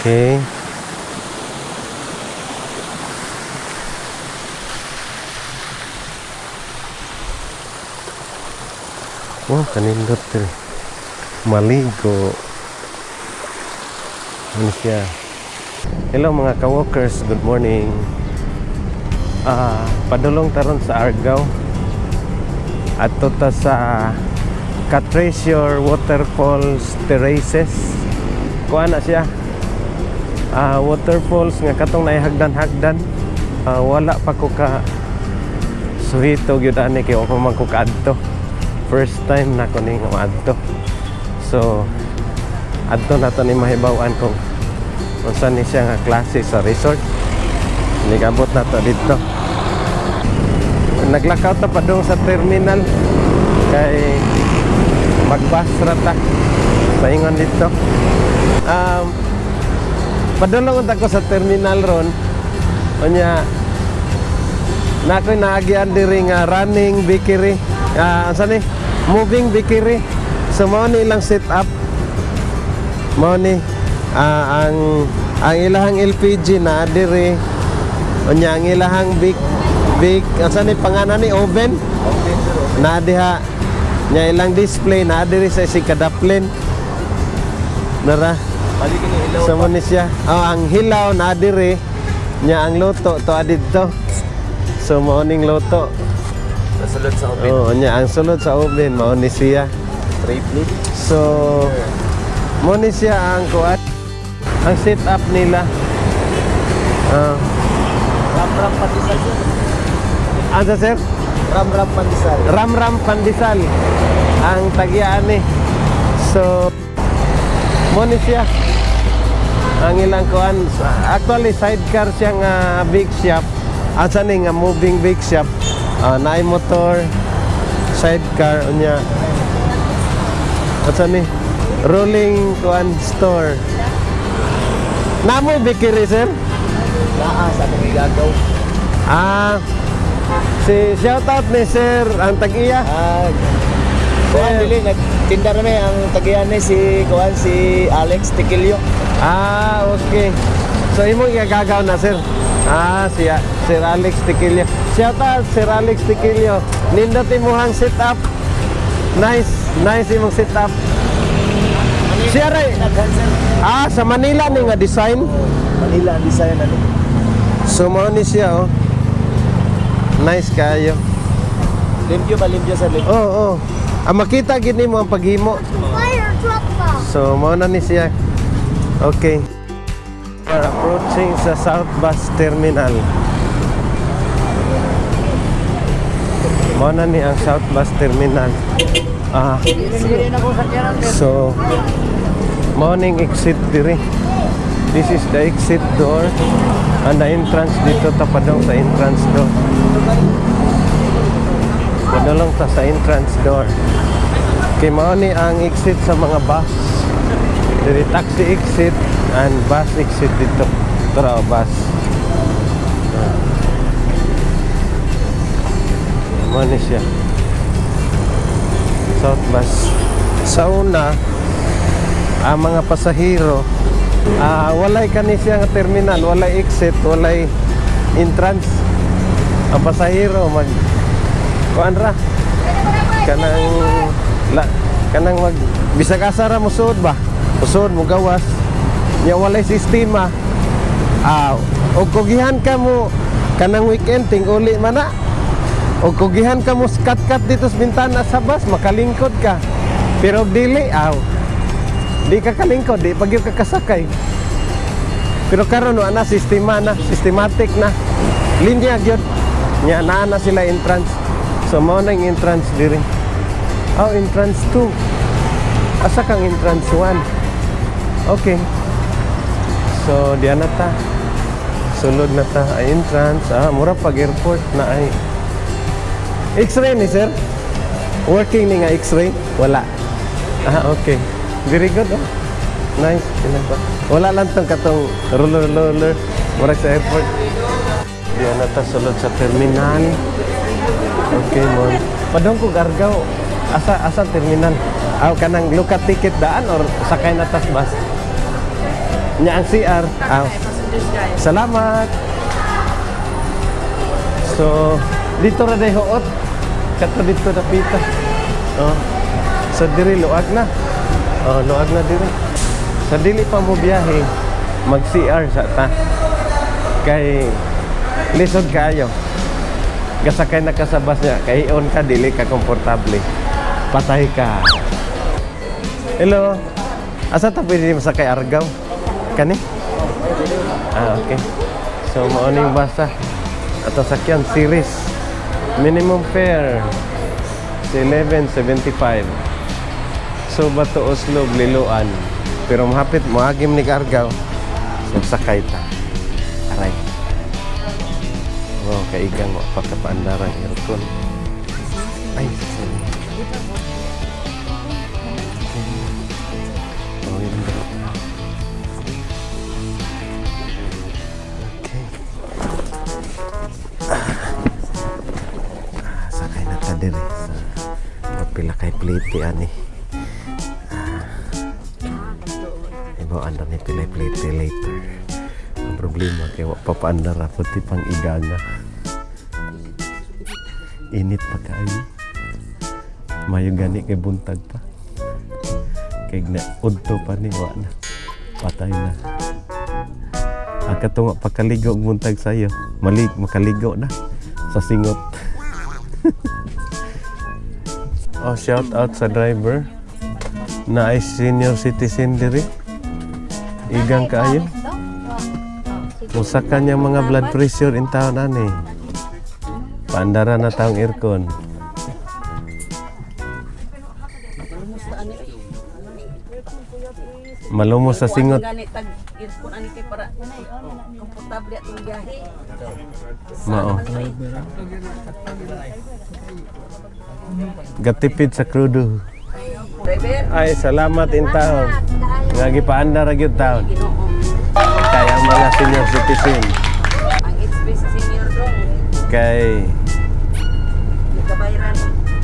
Okay. Wow, kanindot diri. Maligo. Ano siya? Hello mga ka-walkers, good morning. Ah, padulong taron sa Argao. At ta sa Katresure Waterfalls Terraces. Kuha na siya. Ah, waterfalls nga katong naihagdan-hagdan. Ah, wala pa ko ka suhito gyud ani kay ako man ko. First time na ko ning maadto. So adto na to ni mahibaw-an kung unsa ni siya nga klase sa resort. Nigabot na to dito. Naglakaw ta pa dong sa terminal kay magbus ra ta paingon dito. Um, padulong unta ko sa terminal ron. Unya na ako'y naagian diri nga running bakery. Ah, uh, ni? Moving bakery. So mao ni ilang setup. Mao ni ah, ang ang ilahang LPG na diri. Unya ang ilahang big big asa ni panganan ni oven na diha nya ilang display na diri sa si kadaplin. Nara. Balik ni siya. Oh, ang hilaw na diri nya ang luto to adito. So mao ning luto. Nasulod sa oven. Oh, nya ang sulod sa oven mao ni siya. Triplet. So mao ni siya ang kuat ang setup nila. Ah, Ram-ram pandesal sir. ano sir? Ram-ram pandesal. Ram-ram pandesal ang tagian ni. So mo ni siya ang ilang kuan actually sidecar siya nga big shop. Asa ni nga moving big shop? Uh, naay motor sidecar unya. Asa ni? Rolling kuan store. Namo bikiri sir? Naa sa igagaw. ah si shout out ni sir ang tag-iya. Ah, Kuan dili nagtinda na may ang tagiyan ni si kuan si Alex Tikilio. Ah, okay. So imong igagaw na sir. Ah, siya Sir Alex Tiquilio. Shout out Sir Alex Tiquilio. Nindot imong setup. Nice, nice imong setup. Siya ray. Ah, sa Manila ni nga design. Manila ang design ano. So mao ni siya oh. Nice kayo. Limpyo ba limpyo sir limpyo? Oh, oh. Ah, makita gid nimo ang paghimo. Fire truck bomb. So, mao na ni siya. Okay. We're approaching sa South Bus Terminal. Mao na ni ang South Bus Terminal. Ah, so, morning exit diri. This is the exit door. And the entrance dito tapadong sa entrance door. Padulong ta sa entrance door. Kay mao ni ang exit sa mga bus. Diri taxi exit and bus exit dito. Tara bus. Mao ni siya. South bus. Sa una, ang mga pasahero, ah walay kani siya terminal, walay exit, walay entrance. Ang pasahero mag kuan ra kanang la, kanang mag bisag asa ra mo suod ba usod mo gawas nya walay sistema. Ah og kugihan ka mo kanang weekend ting uli man na. Og kugihan ka mo kat-kat dito sa bintana sa bus makalingkod ka. Pero dili aw. Di ka kalingkod di pag ka kasakay. Pero karon no ana sistema na systematic na. Linya gyud. Nya naa na sila entrance. So mao na entrance diri. Oh entrance 2 asa kang entrance 1 okay. So diyan na ta. Sulod na ta. Ay entrance. Ah mura pag airport na ay. X-ray ni sir? Working ni nga x-ray? Wala. Ah okay. Very good oh. Nice. Wala lang tong katong roller roller. Mura sa airport. Diyan na ta. Sulod sa terminal. Okay mon padong ko gargaw. Asa asa terminal? Aw kanang look at ticket daan or sakay na tas bus Nya ang CR. Ah, passengers guys. Salamat. So, dito ra day huot. Kato dito na pita. Oh. Sa diri luag na. Oh, luag na diri. Sa dili pa mo biyahe, mag CR sa ta. Kay lisod kayo. Gasakay na ka sa bus niya, kay on ka dili ka komportable. Patay ka. Hello. Asa ta pwede masakay Argaw? Ah, okay. So, mauna yung basa. At ang sakyan, series. Minimum fare, 11.75. So, Bato, Oslo, Liloan. Pero mahapit, mahagim ni Gargaw. So, sakay ta. Aray. Wow, kaigang pagkapaandarang aircon. Ay, sorry. Plate ani. Ah. Ibo anda ni pila plate later. Ang problema kay wa pa pang iganga. Init pa kaayo. Mayo gani kay buntag pa. Kay na udto pa ni na. Patay na. Ang katunga pagkaligo og buntag sayo. Malig makaligo na sa singot. oh, shout out sa driver na ay senior citizen diri. Igang kaayo. Usa ka niya mga blood pressure in town ani. Paandara na taong aircon. Komportable atong biyahe. Mao. Gatipid sa krudo. Ay, salamat in town. Nga gipaanda ra gyud town. Kaya mga senior citizen Ang sa senior dong. kay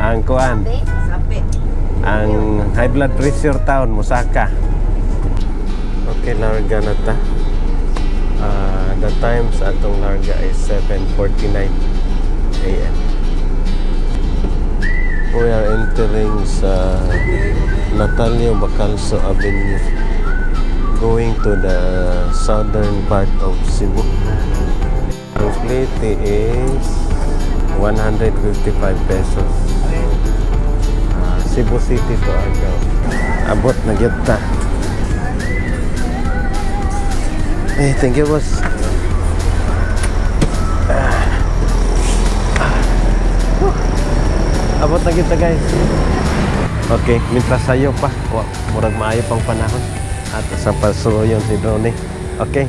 ang kuan, ang high blood pressure town Musaka. Okay, larga na ta. Ah, the times atong larga is 7:49 a.m. We are entering sa Natalio Bacalso Avenue going to the southern part of Cebu. Ang plate is 155 pesos. Ah, Cebu City to Argao. Abot na gyud ta. Thank you boss. Ah. Whew. Abot na kita guys. Okay, mintas sayo pa. Murag maayo pang panahon. At sa pasuyon si Donnie. Okay.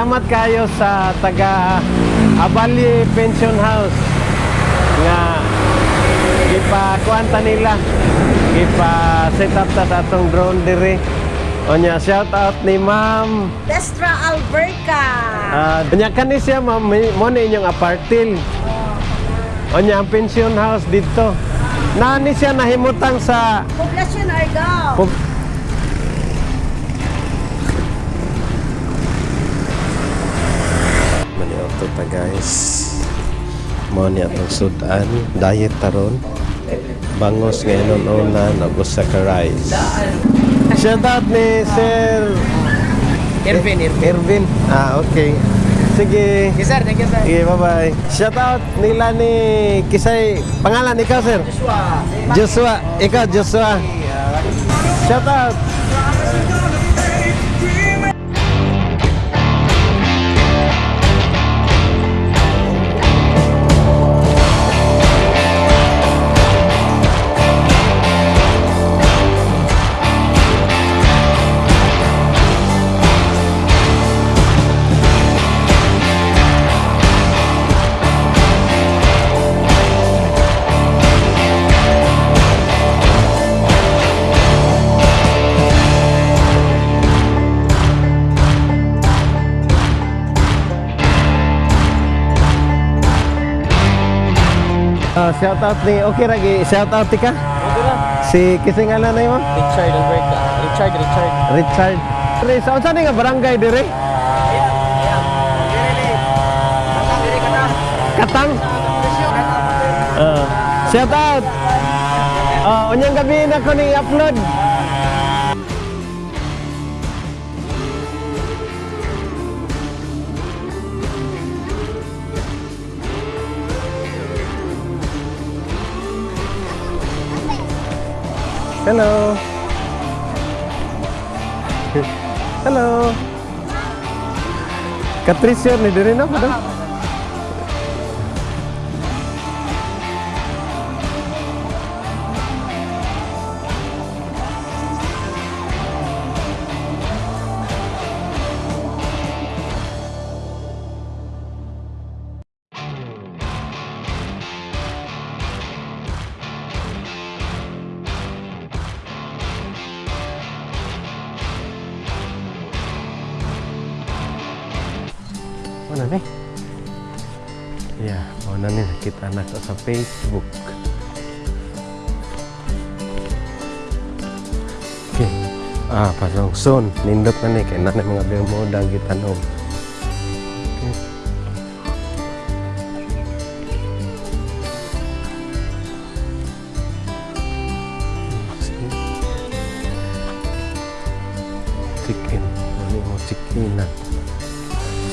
Salamat kayo sa taga Abali Pension House nga ipakuanta nila ipa set up ta sa atong drone diri Onya shout out ni Ma'am Destra Alberca. Ah, Onya kani siya ma'am mo ni inyong apartil Onya ang pension house dito Nani siya nahimutang sa Poblasyon Argao. Mo ni atong sudan, diet taron. Bangos ngayon una nagos sa rice. Shout out ni Sir Irvin, Irvin. Ervin. Ah, okay. Sige. Okay, sir. Thank you, sir. Sige, bye-bye. Shout out nila ni Kisay. Pangalan ikaw, sir? Joshua. Joshua. Ikaw, Joshua. Shout out. Shout out ni okay lagi. Shout out ka. Si kising ngalan na mo? Richard Alberca. Richard, Richard. Richard. Re, sa unsa ni nga barangay dire? Katang. Ah, shout out. Ah, unyang gabi na ko ni upload. Hello. Hello. Katricio ni diri na padang. Ya, mana ni kita anak sa Facebook. Okay. Ah, pasang son. Nindot na ni kay nanay mga bermuda gitanom. Okay.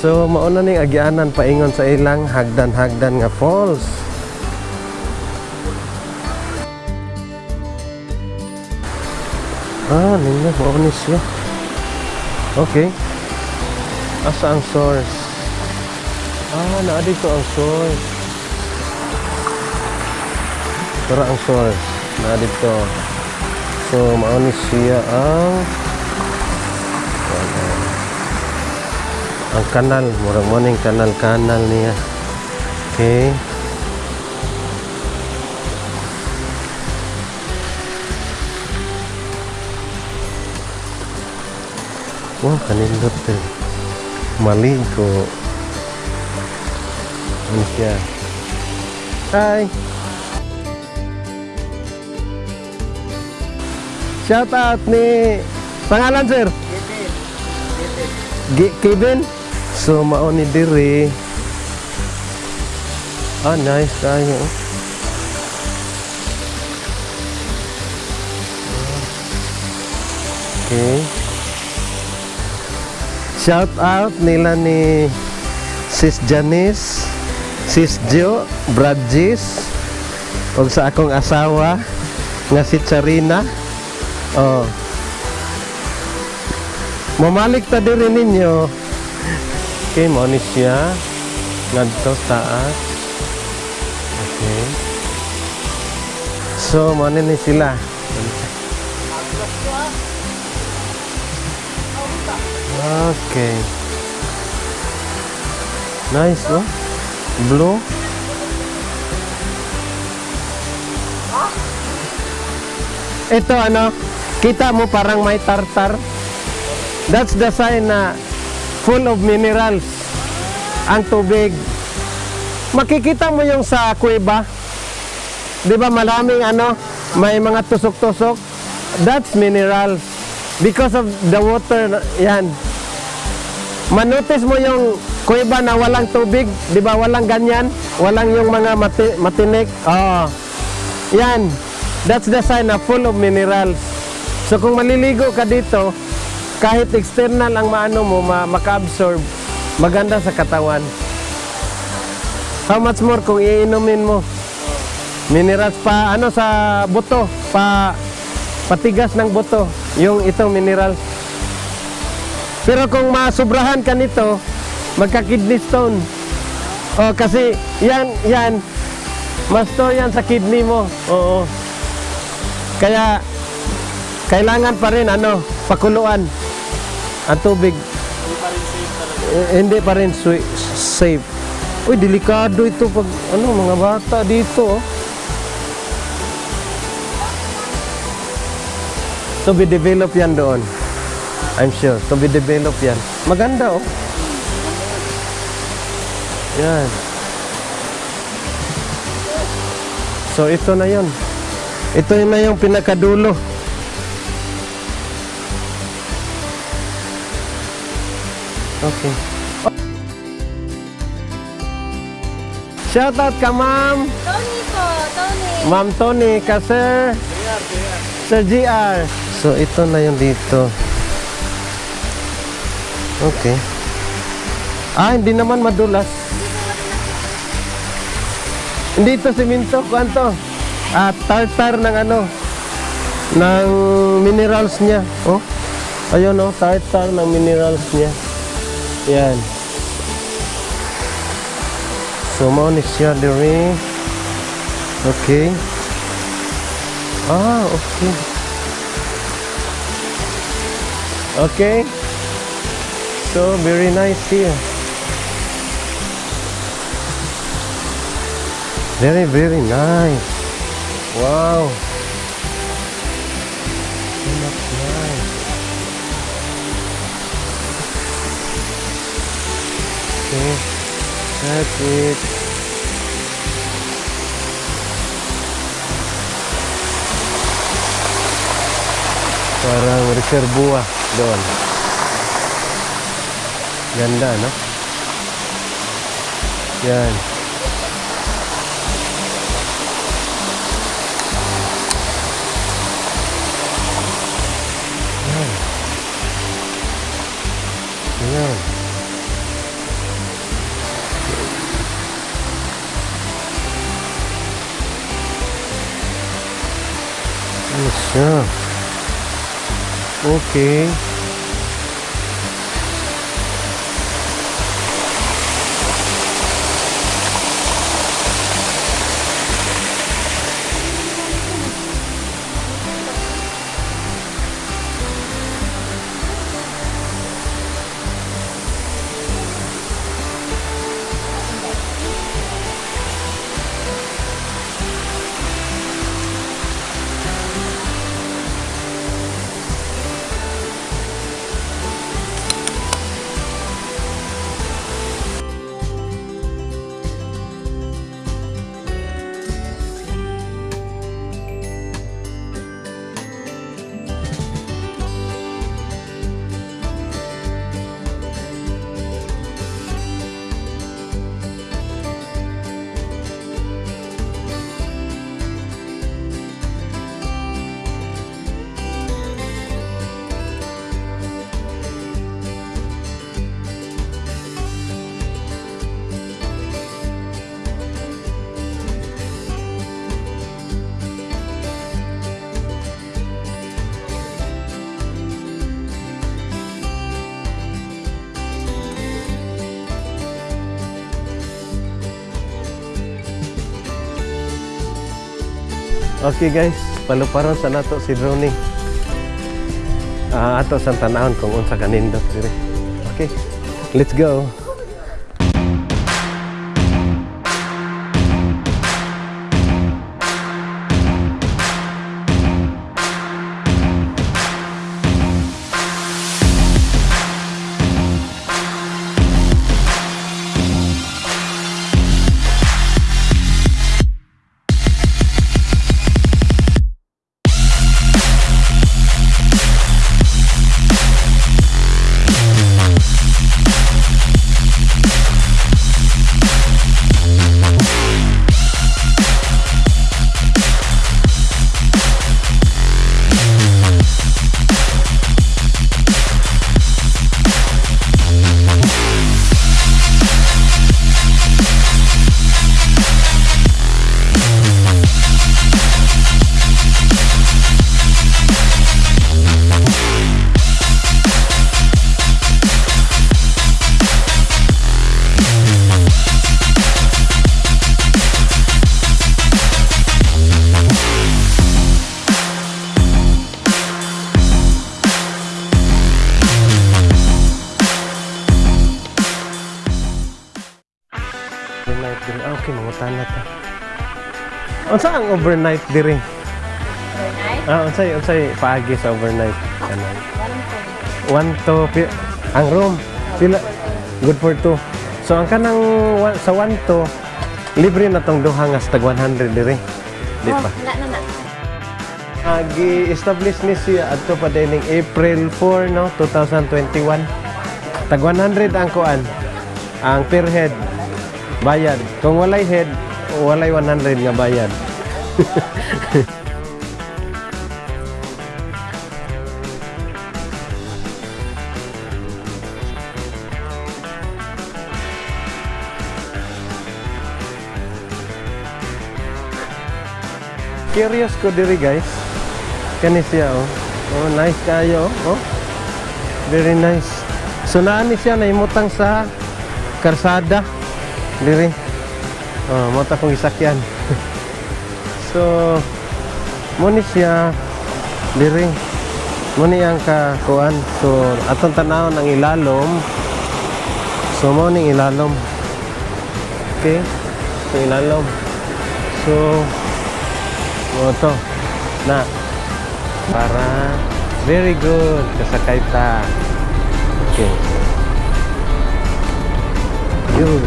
So mauna ning agyanan paingon sa ilang hagdan-hagdan nga falls. Ah, ninyo mao ni siya. Okay. Asa ang source? Ah, naa dito ang source. Tara ang source. Naa dito. So, mao ni siya ang ang kanal murag mo ning kanal kanal niya. Okay. Wow kanindot din maligo ano siya? Hi! Shout out ni pangalan sir? Gi- Kevin So mao ni diri. Ah nice. Kayo Okay. Shout out nila ni Sis Janice Sis Jo Brad Gis ug sa akong asawa nga si Charina. Oh. Mamalik ta diri ninyo. Okay, mo ni siya. Ngadto taas. Okay. So, mo ni sila. Okay. Nice, oh. Blue. Ito ano, kita mo parang may tartar. That's the sign na full of minerals ang tubig. Makikita mo yung sa kuweba. 'Di ba maraming ano, may mga tusok-tusok. That's minerals because of the water. Yan. Manotice mo yung kuweba na walang tubig, 'di ba? Walang ganyan, walang yung mga mati- matinik. Oh. Yan. That's the sign na full of minerals. So kung maliligo ka dito, kahit external ang maano mo, ma- maka-absorb, maganda sa katawan. How much more kung iinumin mo? Minerals pa ano sa buto, pa patigas ng buto, yung itong minerals. Pero kung masubrahan ka nito, magka-kidney stone. Oh, kasi yan, yan, ma-store yan sa kidney mo. Oo. Kaya, kailangan pa rin, ano, pakuluan ang tubig. Eh, hindi pa rin safe. Uy, delikado ito pag, ano, mga bata dito, oh. To be developed yan doon. I'm sure. To be developed yan. Maganda, oh. Yan. So, ito na yon. Ito na yung pinakadulo. Okay. Shoutout ka, ma'am. Tony po, Tony. Ma'am Tony, ka sir. Sir GR. So, ito na yung dito. Okay. Ah, hindi naman madulas. Hindi ito siminto. Kuanto? Ah, tartar ng ano? Ng minerals niya. Oh. Ayun oh, tartar ng minerals niya. Yan. So, mo ni siya diri. Okay. Ah, okay. Okay. So, very nice here. Very, very nice. Wow. Okay. That's it. Parang reservoir doon. Ganda, no? Yan. Yan. Okay. Okay guys, paluparon sa nato si Ronnie. Ah, ato sa tanahon kung unsa kanindot. Okay, let's go. Ah, okay, mangutan na ta. Unsa ang overnight diri? Overnight? Ah, unsay unsay paagi sa overnight? Kanan. Walang po. 1 to ang room pila good for two. So ang kanang sa 1 to libre na tong duha nga tag 100 diri. Di pa. Oh, na na. Agi-establish ni siya adto pa dining April 4 no 2021. Tag 100 ang kuan. Ang per head bayad. Kung walay head, walay 100 nga bayad. Curious ko diri guys. Kani siya oh. Oh, nice kayo oh. Very nice. So naa ni siya naimutang sa karsada diri. Oh, mo ta kong isakyan. so mo ni siya diri. Mo ni ang kakuan. So atong tanaw ng ilalom. So mo ilalom. Okay? So ilalom. So mo na para very good kasakay ta okay good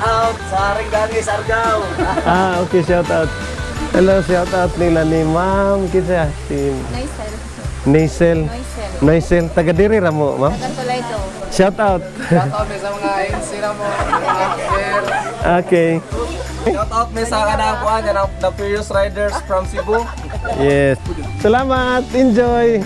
out sa Ringgangis Argao. ah okay shout out hello shout out nila ni ma'am si Noisel. Naisel Noisel. Naisel taga diri ra mo ma'am to. shout out Shout out sa mga mo, player. okay Shout out sa kanang kuan ng the Furious Riders from Cebu. yes salamat enjoy